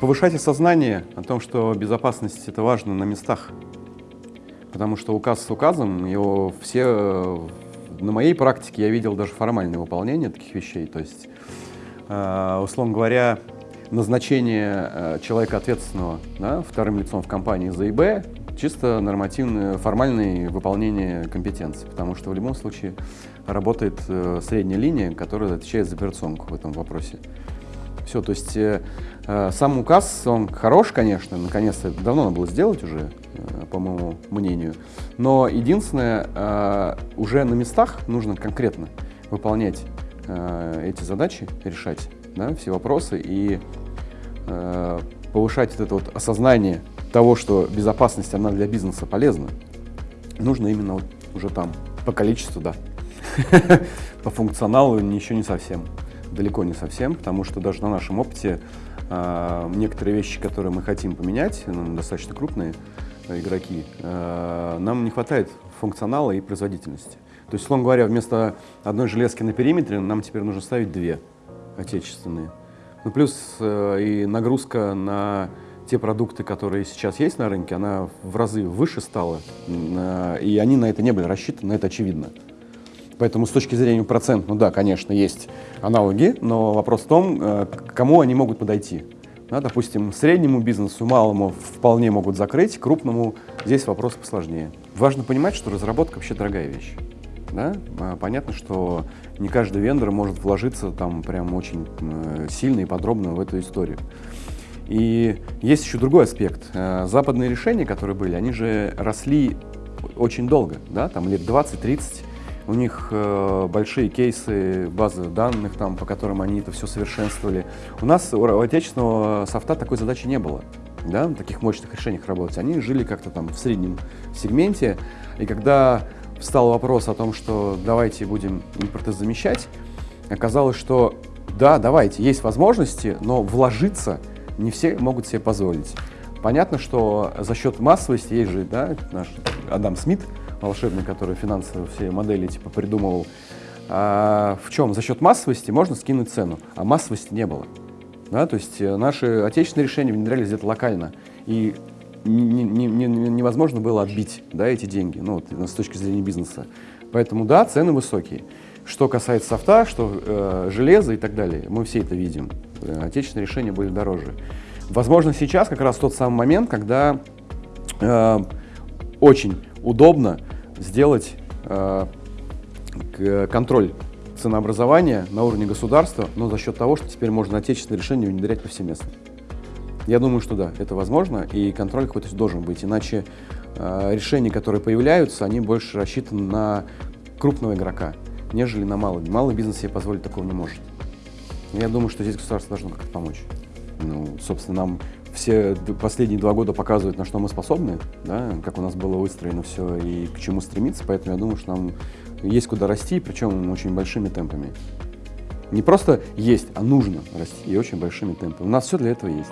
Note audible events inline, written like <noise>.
повышать осознание о том, что безопасность это важно на местах. Потому что указ с указом, его все, на моей практике я видел даже формальное выполнение таких вещей. То есть, э, условно говоря, назначение э, человека ответственного да, вторым лицом в компании за ИБ чисто нормативное, формальное выполнение компетенции, потому что в любом случае работает э, средняя линия, которая отвечает за операционку в этом вопросе. Все, то есть э, э, сам указ, он хорош, конечно, наконец-то давно надо было сделать уже, э, по моему мнению, но единственное, э, уже на местах нужно конкретно выполнять э, эти задачи, решать да, все вопросы и э, повышать вот это вот осознание того, что безопасность, она для бизнеса полезна, нужно именно вот уже там, по количеству, да. <laughs> По функционалу еще не совсем далеко не совсем, потому что даже на нашем опыте э, некоторые вещи, которые мы хотим поменять, ну, достаточно крупные э, игроки, э, нам не хватает функционала и производительности. То есть, условно говоря, вместо одной железки на периметре нам теперь нужно ставить две отечественные. Ну, плюс э, и нагрузка на те продукты, которые сейчас есть на рынке, она в разы выше стала, э, и они на это не были рассчитаны, это очевидно. Поэтому с точки зрения процент, ну да, конечно, есть аналоги, но вопрос в том, э, кому они могут подойти. Да, допустим, среднему бизнесу, малому вполне могут закрыть, крупному здесь вопрос посложнее. Важно понимать, что разработка вообще дорогая вещь. Да? А, понятно, что не каждый вендор может вложиться там прям очень э, сильно и подробно в эту историю. И есть еще другой аспект. Э, западные решения, которые были, они же росли очень долго, да, там лет 20-30 у них э, большие кейсы, базы данных, там, по которым они это все совершенствовали. У нас, у отечественного софта такой задачи не было, да, таких мощных решениях работать. Они жили как-то там в среднем сегменте, и когда встал вопрос о том, что давайте будем импортозамещать, оказалось, что да, давайте, есть возможности, но вложиться не все могут себе позволить. Понятно, что за счет массовости есть же да, наш Адам Смит, волшебный, который финансовые все модели типа придумывал. А в чем? За счет массовости можно скинуть цену, а массовости не было. Да, то есть э, наши отечественные решения внедрялись где-то локально, и не, не, не, невозможно было отбить да, эти деньги ну, вот, с точки зрения бизнеса. Поэтому да, цены высокие. Что касается софта, что э, железа и так далее, мы все это видим. Э, отечественные решения были дороже. Возможно, сейчас как раз тот самый момент, когда э, очень удобно сделать э, контроль ценообразования на уровне государства, но за счет того, что теперь можно отечественные решения внедрять повсеместно. Я думаю, что да, это возможно, и контроль какой-то должен быть, иначе э, решения, которые появляются, они больше рассчитаны на крупного игрока, нежели на малый. Малый бизнес себе позволить такого не может. Я думаю, что здесь государство должно как-то помочь. Ну, собственно, нам все последние два года показывают, на что мы способны, да, как у нас было выстроено все и к чему стремиться, поэтому я думаю, что нам есть куда расти, причем очень большими темпами. Не просто есть, а нужно расти и очень большими темпами. У нас все для этого есть.